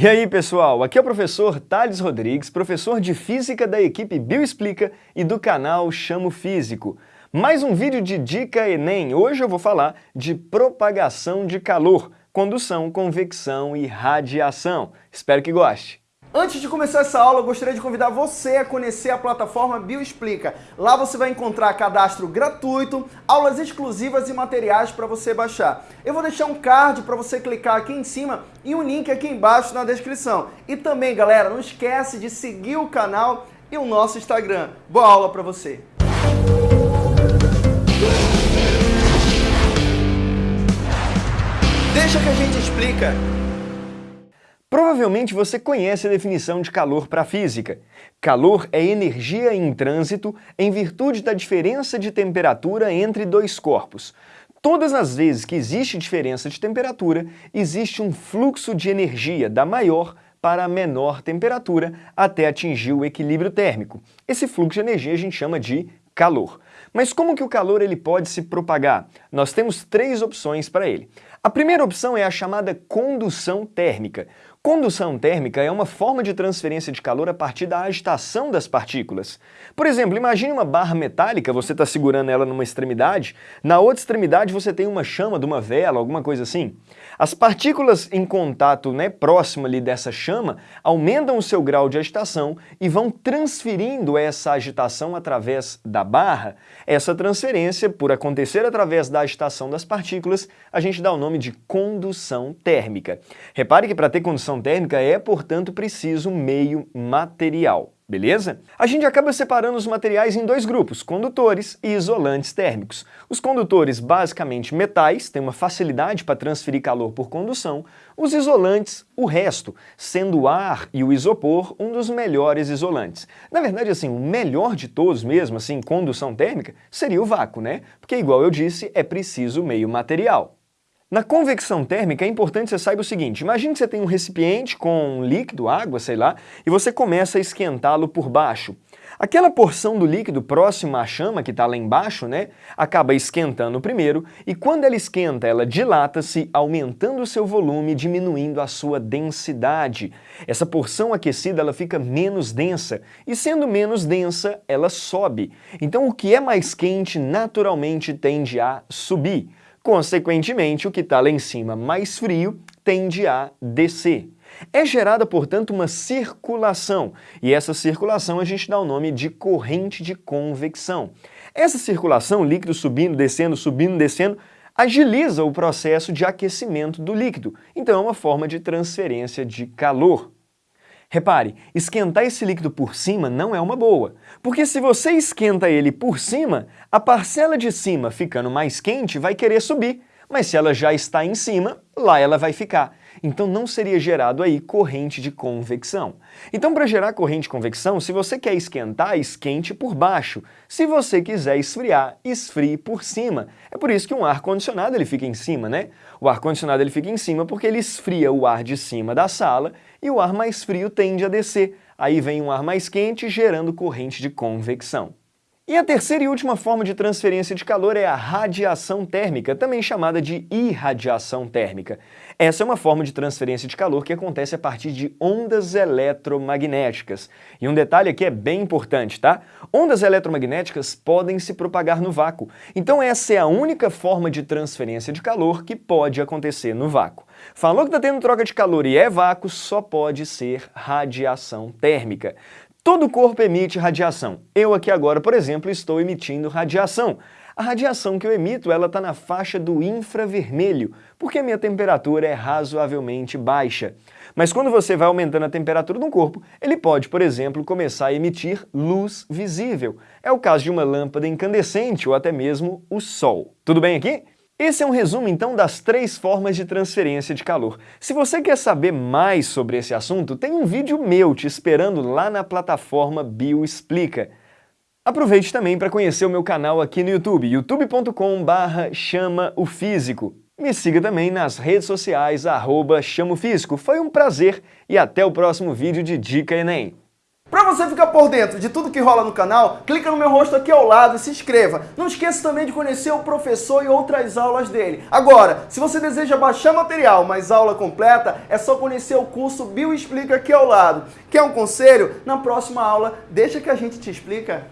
E aí pessoal, aqui é o professor Thales Rodrigues, professor de Física da equipe Bioexplica e do canal Chamo Físico. Mais um vídeo de Dica Enem. Hoje eu vou falar de propagação de calor, condução, convecção e radiação. Espero que goste. Antes de começar essa aula, eu gostaria de convidar você a conhecer a plataforma Bioexplica. Lá você vai encontrar cadastro gratuito, aulas exclusivas e materiais para você baixar. Eu vou deixar um card para você clicar aqui em cima e um link aqui embaixo na descrição. E também, galera, não esquece de seguir o canal e o nosso Instagram. Boa aula para você! Deixa que a gente explica. Provavelmente você conhece a definição de calor para a física. Calor é energia em trânsito em virtude da diferença de temperatura entre dois corpos. Todas as vezes que existe diferença de temperatura, existe um fluxo de energia da maior para a menor temperatura até atingir o equilíbrio térmico. Esse fluxo de energia a gente chama de calor. Mas como que o calor ele pode se propagar? Nós temos três opções para ele. A primeira opção é a chamada condução térmica. Condução térmica é uma forma de transferência de calor a partir da agitação das partículas. Por exemplo, imagine uma barra metálica, você está segurando ela numa extremidade, na outra extremidade você tem uma chama de uma vela, alguma coisa assim. As partículas em contato né, próximo ali dessa chama aumentam o seu grau de agitação e vão transferindo essa agitação através da barra. Essa transferência, por acontecer através da agitação das partículas, a gente dá o nome de condução térmica. Repare que para ter condução condução térmica é, portanto, preciso meio material. Beleza? A gente acaba separando os materiais em dois grupos, condutores e isolantes térmicos. Os condutores, basicamente metais, têm uma facilidade para transferir calor por condução. Os isolantes, o resto, sendo o ar e o isopor um dos melhores isolantes. Na verdade, assim, o melhor de todos mesmo, assim, condução térmica, seria o vácuo, né? Porque, igual eu disse, é preciso meio material. Na convecção térmica é importante você saiba o seguinte, imagine que você tem um recipiente com líquido, água, sei lá, e você começa a esquentá-lo por baixo. Aquela porção do líquido próxima à chama, que está lá embaixo, né, acaba esquentando primeiro, e quando ela esquenta, ela dilata-se, aumentando o seu volume, diminuindo a sua densidade. Essa porção aquecida ela fica menos densa, e sendo menos densa, ela sobe. Então o que é mais quente naturalmente tende a subir. Consequentemente, o que está lá em cima mais frio tende a descer. É gerada, portanto, uma circulação, e essa circulação a gente dá o nome de corrente de convecção. Essa circulação, líquido subindo, descendo, subindo, descendo, agiliza o processo de aquecimento do líquido, então é uma forma de transferência de calor. Repare, esquentar esse líquido por cima não é uma boa, porque se você esquenta ele por cima, a parcela de cima ficando mais quente vai querer subir, mas se ela já está em cima, lá ela vai ficar. Então não seria gerado aí corrente de convecção. Então para gerar corrente de convecção, se você quer esquentar, esquente por baixo. Se você quiser esfriar, esfrie por cima. É por isso que um ar-condicionado ele fica em cima, né? O ar-condicionado ele fica em cima porque ele esfria o ar de cima da sala e o ar mais frio tende a descer. Aí vem um ar mais quente gerando corrente de convecção. E a terceira e última forma de transferência de calor é a radiação térmica, também chamada de irradiação térmica. Essa é uma forma de transferência de calor que acontece a partir de ondas eletromagnéticas. E um detalhe aqui é bem importante, tá? Ondas eletromagnéticas podem se propagar no vácuo, então essa é a única forma de transferência de calor que pode acontecer no vácuo. Falou que está tendo troca de calor e é vácuo, só pode ser radiação térmica. Todo corpo emite radiação. Eu aqui agora, por exemplo, estou emitindo radiação. A radiação que eu emito ela está na faixa do infravermelho, porque a minha temperatura é razoavelmente baixa. Mas quando você vai aumentando a temperatura de um corpo, ele pode, por exemplo, começar a emitir luz visível. É o caso de uma lâmpada incandescente ou até mesmo o Sol. Tudo bem aqui? Esse é um resumo, então, das três formas de transferência de calor. Se você quer saber mais sobre esse assunto, tem um vídeo meu te esperando lá na plataforma Bioexplica. Aproveite também para conhecer o meu canal aqui no YouTube, youtube.com chama o físico. Me siga também nas redes sociais, arroba Foi um prazer e até o próximo vídeo de Dica Enem. Para você ficar por dentro de tudo que rola no canal, clica no meu rosto aqui ao lado e se inscreva. Não esqueça também de conhecer o professor e outras aulas dele. Agora, se você deseja baixar material, mas aula completa, é só conhecer o curso Bio Explica aqui ao lado. Quer um conselho? Na próxima aula, deixa que a gente te explica.